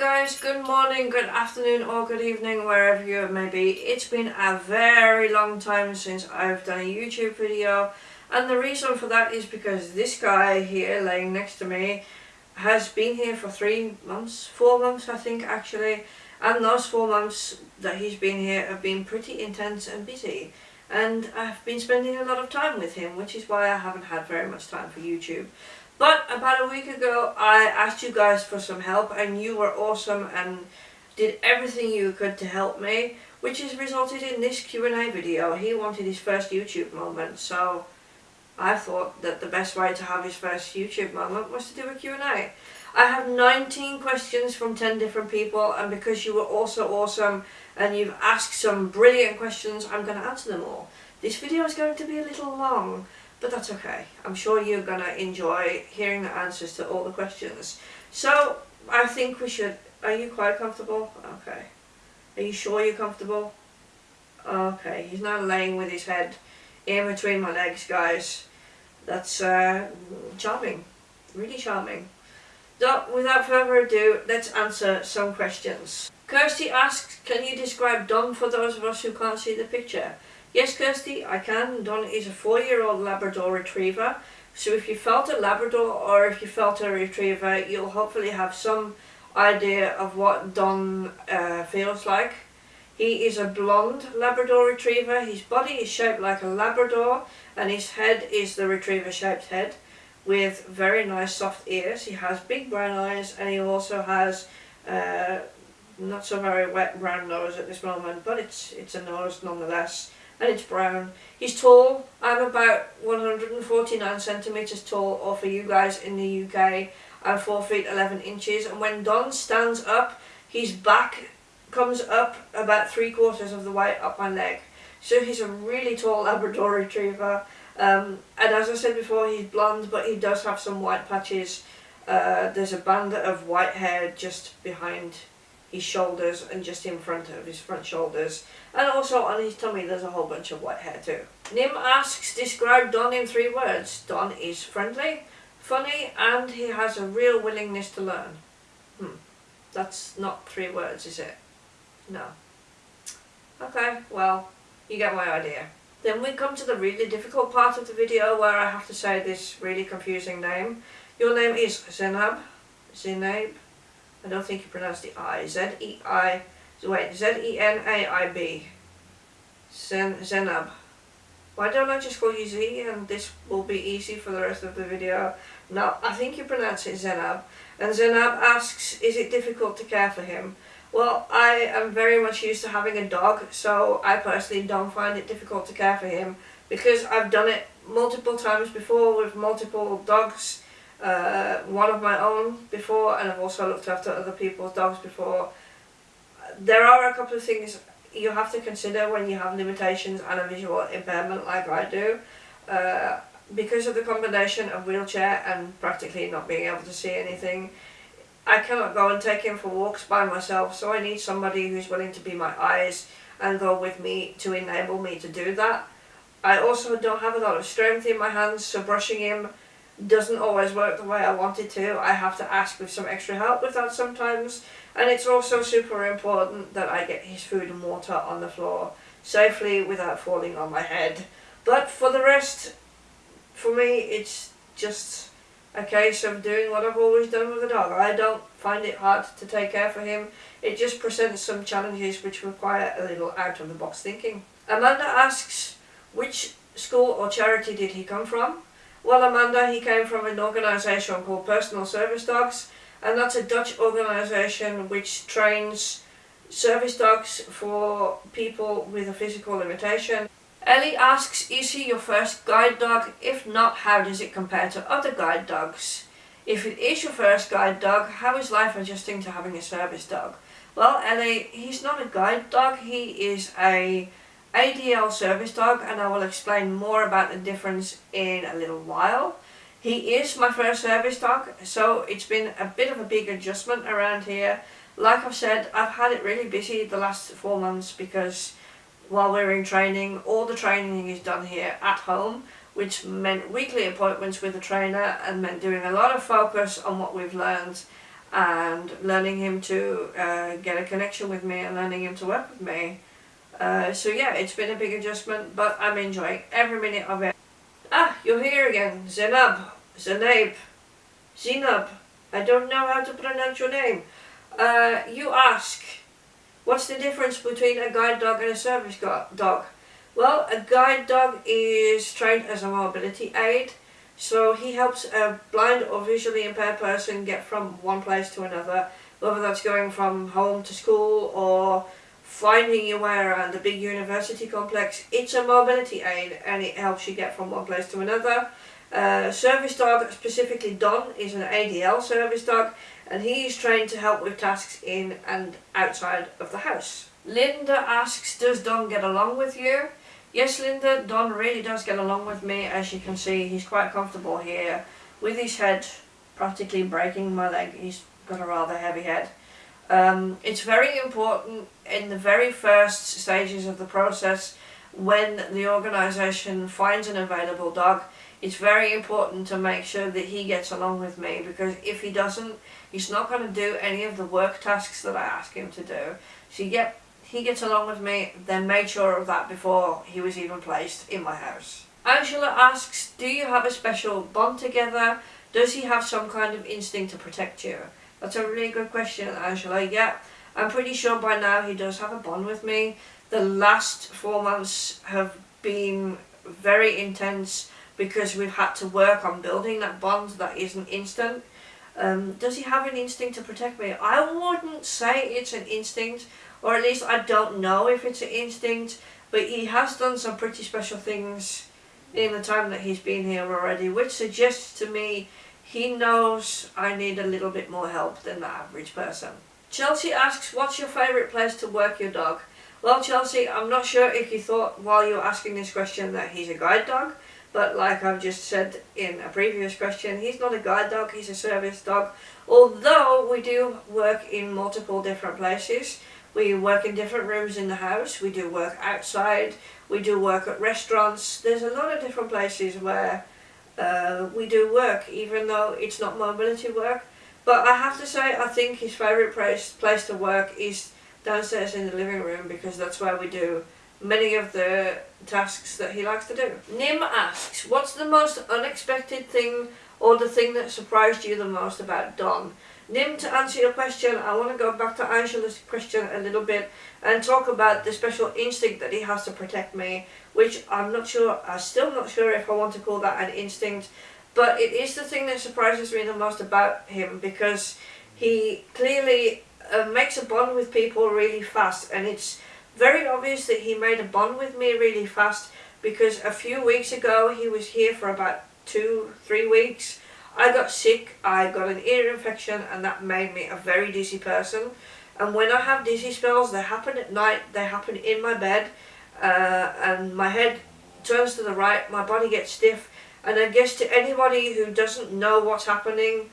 guys, good morning, good afternoon or good evening wherever you may be. It's been a very long time since I've done a YouTube video and the reason for that is because this guy here laying next to me has been here for three months, four months I think actually and those four months that he's been here have been pretty intense and busy and I've been spending a lot of time with him which is why I haven't had very much time for YouTube. But about a week ago I asked you guys for some help and you were awesome and did everything you could to help me which has resulted in this Q&A video. He wanted his first YouTube moment so I thought that the best way to have his first YouTube moment was to do a Q&A. I have 19 questions from 10 different people and because you were also awesome and you've asked some brilliant questions I'm going to answer them all. This video is going to be a little long but that's okay. I'm sure you're going to enjoy hearing the answers to all the questions. So I think we should... Are you quite comfortable? Okay. Are you sure you're comfortable? Okay, he's now laying with his head in between my legs, guys. That's uh, charming. Really charming. So, without further ado, let's answer some questions. Kirsty asks, can you describe Don for those of us who can't see the picture? Yes, Kirsty, I can. Don is a four-year-old Labrador Retriever. So if you felt a Labrador or if you felt a Retriever, you'll hopefully have some idea of what Don uh, feels like. He is a blonde Labrador Retriever. His body is shaped like a Labrador and his head is the Retriever shaped head with very nice soft ears. He has big brown eyes and he also has uh, not so very wet brown nose at this moment but it's it's a nose nonetheless and it's brown. He's tall. I'm about 149 centimetres tall, or for you guys in the UK, I'm 4 feet 11 inches. And when Don stands up, his back comes up about three quarters of the way up my leg. So he's a really tall Labrador Retriever. Um, and as I said before, he's blonde, but he does have some white patches. Uh, there's a band of white hair just behind his shoulders and just in front of his front shoulders. And also on his tummy there's a whole bunch of white hair too. Nim asks, describe Don in three words. Don is friendly, funny, and he has a real willingness to learn. Hmm. That's not three words, is it? No. Okay, well, you get my idea. Then we come to the really difficult part of the video where I have to say this really confusing name. Your name is Zenab. Zenab. I don't think you pronounce the I. Z-E-I, wait, Z-E-N-A-I-B. Zen, Zenab. Why don't I just call you Z and this will be easy for the rest of the video. No, I think you pronounce it Zenab. And Zenab asks, is it difficult to care for him? Well, I am very much used to having a dog, so I personally don't find it difficult to care for him because I've done it multiple times before with multiple dogs uh, one of my own before and I've also looked after other people's dogs before. There are a couple of things you have to consider when you have limitations and a visual impairment like I do. Uh, because of the combination of wheelchair and practically not being able to see anything, I cannot go and take him for walks by myself so I need somebody who's willing to be my eyes and go with me to enable me to do that. I also don't have a lot of strength in my hands so brushing him doesn't always work the way I want it to. I have to ask for some extra help with that sometimes. And it's also super important that I get his food and water on the floor safely without falling on my head. But for the rest, for me, it's just a case of doing what I've always done with a dog. I don't find it hard to take care for him. It just presents some challenges which require a little out of the box thinking. Amanda asks, which school or charity did he come from? Well, Amanda, he came from an organisation called Personal Service Dogs, and that's a Dutch organisation which trains service dogs for people with a physical limitation. Ellie asks, is he your first guide dog? If not, how does it compare to other guide dogs? If it is your first guide dog, how is life adjusting to having a service dog? Well, Ellie, he's not a guide dog, he is a ADL service dog and I will explain more about the difference in a little while. He is my first service dog so it's been a bit of a big adjustment around here. Like I've said I've had it really busy the last four months because while we're in training all the training is done here at home which meant weekly appointments with the trainer and meant doing a lot of focus on what we've learned and learning him to uh, get a connection with me and learning him to work with me. Uh, so yeah, it's been a big adjustment, but I'm enjoying every minute of it. Ah, you're here again, Zenab, Zenaib, Zenab. I don't know how to pronounce your name. Uh, you ask, what's the difference between a guide dog and a service dog? Well, a guide dog is trained as a mobility aid, so he helps a blind or visually impaired person get from one place to another, whether that's going from home to school or finding your way around the big university complex. It's a mobility aid and it helps you get from one place to another. Uh, service dog, specifically Don, is an ADL service dog and he is trained to help with tasks in and outside of the house. Linda asks, does Don get along with you? Yes, Linda, Don really does get along with me. As you can see, he's quite comfortable here with his head practically breaking my leg. He's got a rather heavy head. Um, it's very important in the very first stages of the process when the organisation finds an available dog it's very important to make sure that he gets along with me because if he doesn't he's not going to do any of the work tasks that I ask him to do. So yeah he gets along with me then made sure of that before he was even placed in my house. Angela asks do you have a special bond together? Does he have some kind of instinct to protect you that's a really good question, Angela. Yeah, I'm pretty sure by now he does have a bond with me. The last four months have been very intense because we've had to work on building that bond that isn't instant. Um, does he have an instinct to protect me? I wouldn't say it's an instinct, or at least I don't know if it's an instinct, but he has done some pretty special things in the time that he's been here already, which suggests to me he knows I need a little bit more help than the average person. Chelsea asks, what's your favourite place to work your dog? Well, Chelsea, I'm not sure if you thought while you were asking this question that he's a guide dog, but like I've just said in a previous question, he's not a guide dog, he's a service dog. Although we do work in multiple different places, we work in different rooms in the house, we do work outside, we do work at restaurants. There's a lot of different places where uh, we do work, even though it's not mobility work. But I have to say, I think his favourite place, place to work is downstairs in the living room because that's where we do many of the tasks that he likes to do. Nim asks, what's the most unexpected thing or the thing that surprised you the most about Don? Nim, to answer your question, I want to go back to Angela's question a little bit and talk about the special instinct that he has to protect me, which I'm not sure, I'm still not sure if I want to call that an instinct, but it is the thing that surprises me the most about him because he clearly uh, makes a bond with people really fast and it's very obvious that he made a bond with me really fast because a few weeks ago he was here for about two, three weeks I got sick, I got an ear infection and that made me a very dizzy person. And when I have dizzy spells, they happen at night, they happen in my bed, uh, and my head turns to the right, my body gets stiff, and I guess to anybody who doesn't know what's happening,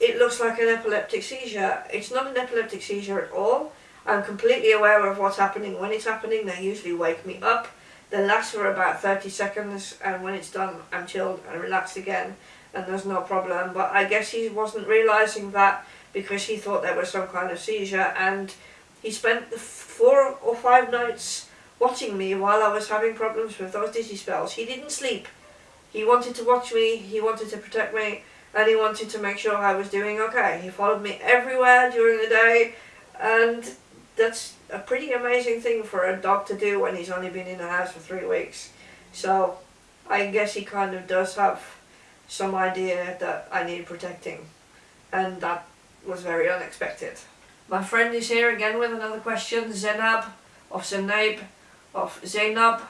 it looks like an epileptic seizure. It's not an epileptic seizure at all. I'm completely aware of what's happening when it's happening. They usually wake me up. They last for about 30 seconds, and when it's done, I'm chilled and relaxed again and there's no problem. But I guess he wasn't realising that because he thought there was some kind of seizure and he spent four or five nights watching me while I was having problems with those dizzy spells. He didn't sleep. He wanted to watch me, he wanted to protect me, and he wanted to make sure I was doing okay. He followed me everywhere during the day, and that's a pretty amazing thing for a dog to do when he's only been in the house for three weeks. So, I guess he kind of does have some idea that I need protecting and that was very unexpected. My friend is here again with another question, Zenab of Zenaib of Zainab,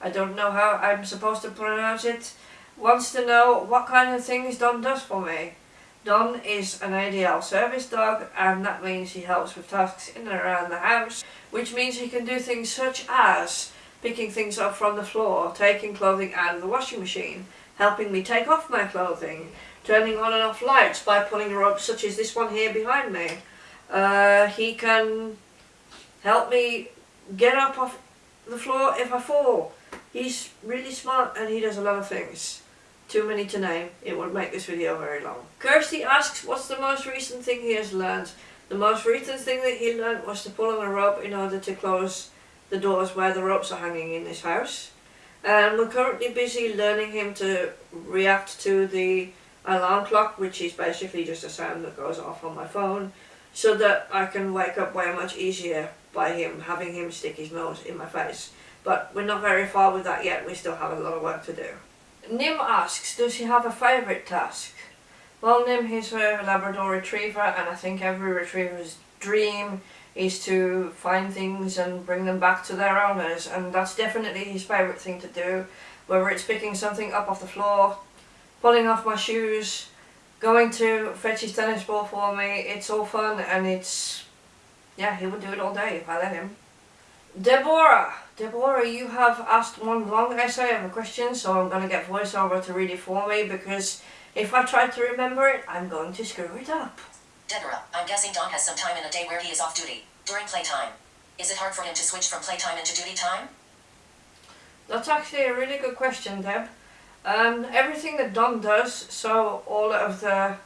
I don't know how I'm supposed to pronounce it, wants to know what kind of things Don does for me. Don is an ADL service dog and that means he helps with tasks in and around the house, which means he can do things such as picking things up from the floor, taking clothing out of the washing machine, helping me take off my clothing, turning on and off lights by pulling ropes such as this one here behind me. Uh, he can help me get up off the floor if I fall. He's really smart and he does a lot of things too many to name. It would make this video very long. Kirsty asks what's the most recent thing he has learned. The most recent thing that he learned was to pull on a rope in order to close the doors where the ropes are hanging in this house. And we're currently busy learning him to react to the alarm clock, which is basically just a sound that goes off on my phone, so that I can wake up way much easier by him having him stick his nose in my face. But we're not very far with that yet, we still have a lot of work to do. Nim asks, does he have a favourite task? Well, Nim, he's a Labrador Retriever, and I think every Retriever's dream is to find things and bring them back to their owners, and that's definitely his favourite thing to do. Whether it's picking something up off the floor, pulling off my shoes, going to fetch his tennis ball for me, it's all fun, and it's... yeah, he would do it all day if I let him. Deborah! Deborah, you have asked one long essay of a question, so I'm going to get voiceover to read it for me, because if I try to remember it, I'm going to screw it up. Deborah, I'm guessing Don has some time in a day where he is off duty, during playtime. Is it hard for him to switch from playtime into duty time? That's actually a really good question, Deb. Um, everything that Don does, so all of the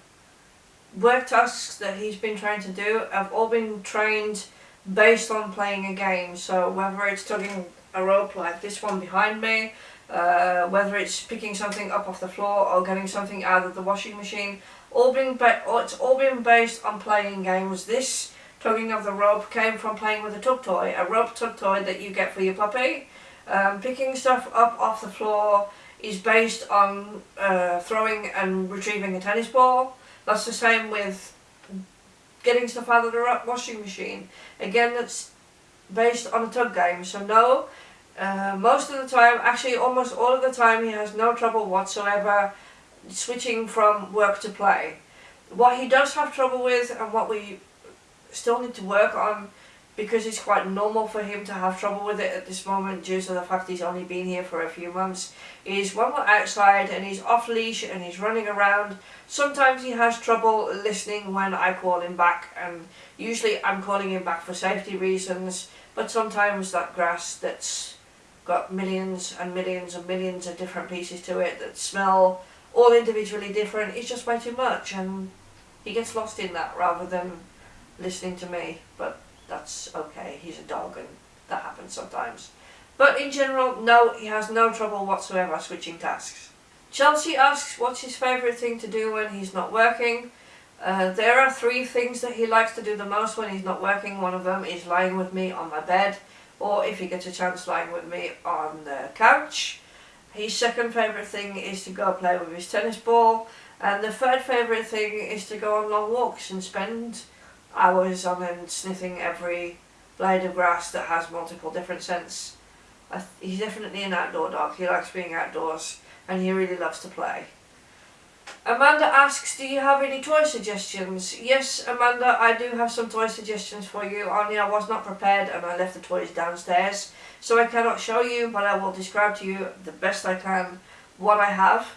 work tasks that he's been trying to do have all been trained based on playing a game. So whether it's tugging a rope like this one behind me, uh, whether it's picking something up off the floor or getting something out of the washing machine, all been it's all been based on playing games. This tugging of the rope came from playing with a tug toy, a rope tug toy that you get for your puppy. Um, picking stuff up off the floor is based on uh, throwing and retrieving a tennis ball. That's the same with getting stuff out of the washing machine. Again, that's based on a tug game. So no, uh, most of the time, actually almost all of the time, he has no trouble whatsoever switching from work to play. What he does have trouble with and what we still need to work on because it's quite normal for him to have trouble with it at this moment due to the fact he's only been here for a few months is when we're outside and he's off leash and he's running around sometimes he has trouble listening when I call him back and usually I'm calling him back for safety reasons but sometimes that grass that's got millions and millions and millions of different pieces to it that smell all individually different is just way too much and he gets lost in that rather than listening to me. But that's okay he's a dog and that happens sometimes. But in general no he has no trouble whatsoever switching tasks. Chelsea asks what's his favourite thing to do when he's not working. Uh, there are three things that he likes to do the most when he's not working. One of them is lying with me on my bed or if he gets a chance lying with me on the couch. His second favourite thing is to go play with his tennis ball. And the third favourite thing is to go on long walks and spend hours on end sniffing every blade of grass that has multiple different scents. he's definitely an outdoor dog. He likes being outdoors and he really loves to play. Amanda asks, do you have any toy suggestions? Yes, Amanda, I do have some toy suggestions for you, only I was not prepared and I left the toys downstairs. So I cannot show you, but I will describe to you the best I can what I have.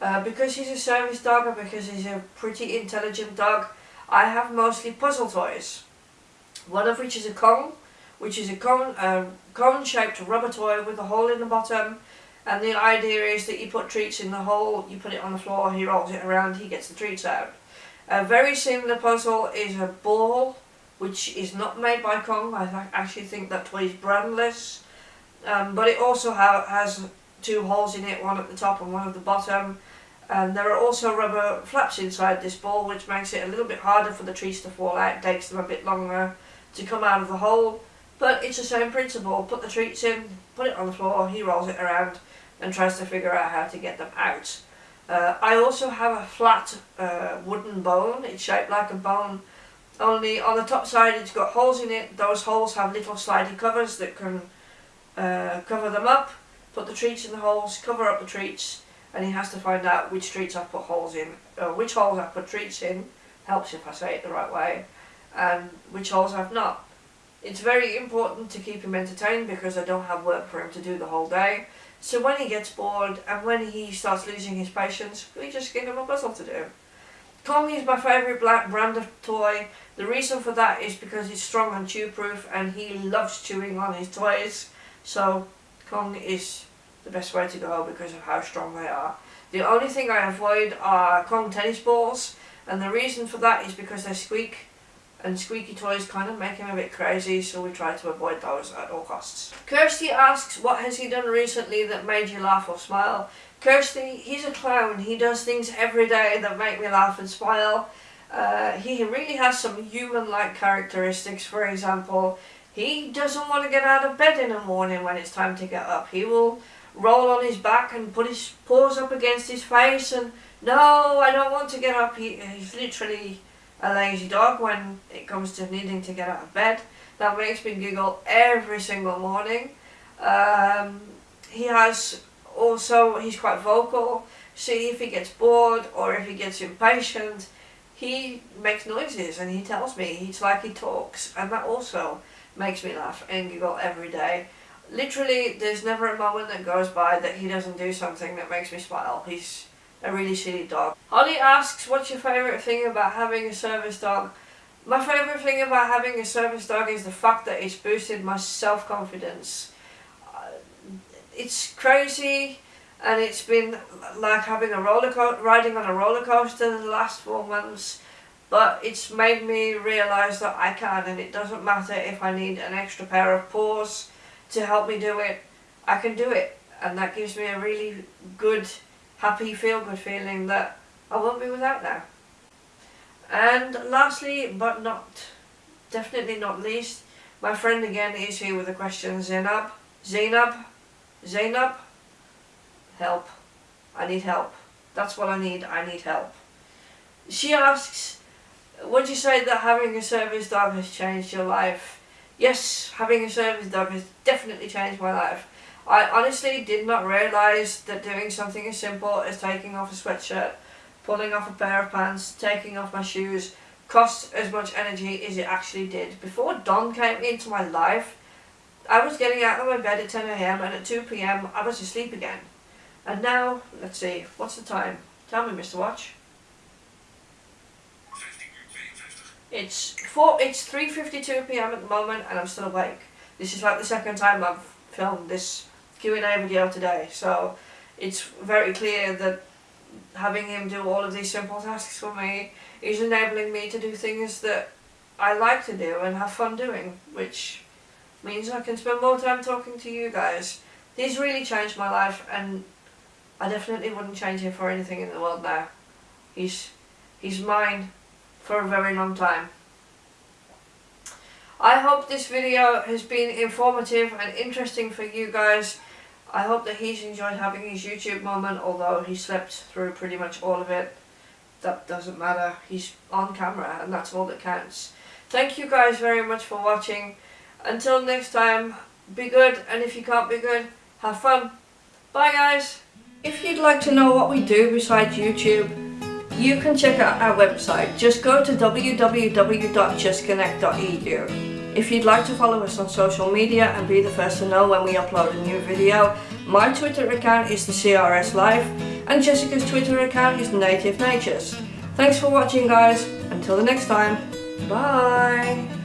Uh, because he's a service dog and because he's a pretty intelligent dog, I have mostly puzzle toys. One of which is a Kong, which is a cone, uh, cone-shaped rubber toy with a hole in the bottom and the idea is that you put treats in the hole, you put it on the floor, he rolls it around, he gets the treats out. A very similar puzzle is a ball, which is not made by Kong. I th actually think that toy is brandless. Um, but it also ha has two holes in it, one at the top and one at the bottom. And there are also rubber flaps inside this ball, which makes it a little bit harder for the treats to fall out, takes them a bit longer to come out of the hole. But it's the same principle, put the treats in, put it on the floor, he rolls it around, and tries to figure out how to get them out. Uh, I also have a flat uh, wooden bone, it's shaped like a bone, only on the top side it's got holes in it, those holes have little sliding covers that can uh, cover them up, put the treats in the holes, cover up the treats, and he has to find out which treats I've put holes in, uh, which holes I've put treats in, helps if I say it the right way, and which holes I've not. It's very important to keep him entertained because I don't have work for him to do the whole day, so when he gets bored and when he starts losing his patience, we just give him a puzzle to do. Kong is my favourite black brand of toy. The reason for that is because he's strong and chew proof and he loves chewing on his toys. So Kong is the best way to go because of how strong they are. The only thing I avoid are Kong tennis balls, and the reason for that is because they squeak, and squeaky toys kind of make him a bit crazy, so we try to avoid those at all costs. Kirsty asks, what has he done recently that made you laugh or smile? Kirsty, he's a clown. He does things every day that make me laugh and smile. Uh, he really has some human-like characteristics. For example, he doesn't want to get out of bed in the morning when it's time to get up. He will roll on his back and put his paws up against his face and no, I don't want to get up. He, he's literally a lazy dog when it comes to needing to get out of bed. That makes me giggle every single morning. Um, he has also, he's quite vocal. See if he gets bored or if he gets impatient, he makes noises and he tells me. It's like he talks and that also makes me laugh and giggle every day. Literally, there's never a moment that goes by that he doesn't do something that makes me smile. He's a really silly dog. Holly asks, what's your favourite thing about having a service dog? My favourite thing about having a service dog is the fact that it's boosted my self-confidence. Uh, it's crazy and it's been like having a roller riding on a roller coaster the last four months but it's made me realise that I can and it doesn't matter if I need an extra pair of paws to help me do it, I can do it and that gives me a really good happy feel good feeling that I won't be without now. And lastly but not definitely not least my friend again is here with a question Zainab, Zainab, Zainab help. I need help. That's what I need. I need help. She asks, would you say that having a service dog has changed your life? Yes, having a service dog has definitely changed my life. I honestly did not realise that doing something as simple as taking off a sweatshirt, pulling off a pair of pants, taking off my shoes, cost as much energy as it actually did. Before Don came into my life, I was getting out of my bed at 10am and at 2pm I was asleep again. And now, let's see, what's the time? Tell me, Mr. Watch. It's four. It's 3:52 p.m. at the moment, and I'm still awake. This is like the second time I've filmed this Q&A video today, so it's very clear that having him do all of these simple tasks for me is enabling me to do things that I like to do and have fun doing, which means I can spend more time talking to you guys. He's really changed my life, and I definitely wouldn't change him for anything in the world now. He's, he's mine for a very long time. I hope this video has been informative and interesting for you guys. I hope that he's enjoyed having his YouTube moment, although he slept through pretty much all of it. That doesn't matter. He's on camera and that's all that counts. Thank you guys very much for watching. Until next time, be good and if you can't be good, have fun. Bye guys! If you'd like to know what we do besides YouTube, you can check out our website. Just go to www.justconnect.edu. If you'd like to follow us on social media and be the first to know when we upload a new video, my Twitter account is the CRS Life and Jessica's Twitter account is Native Natures. Thanks for watching guys, until the next time, bye!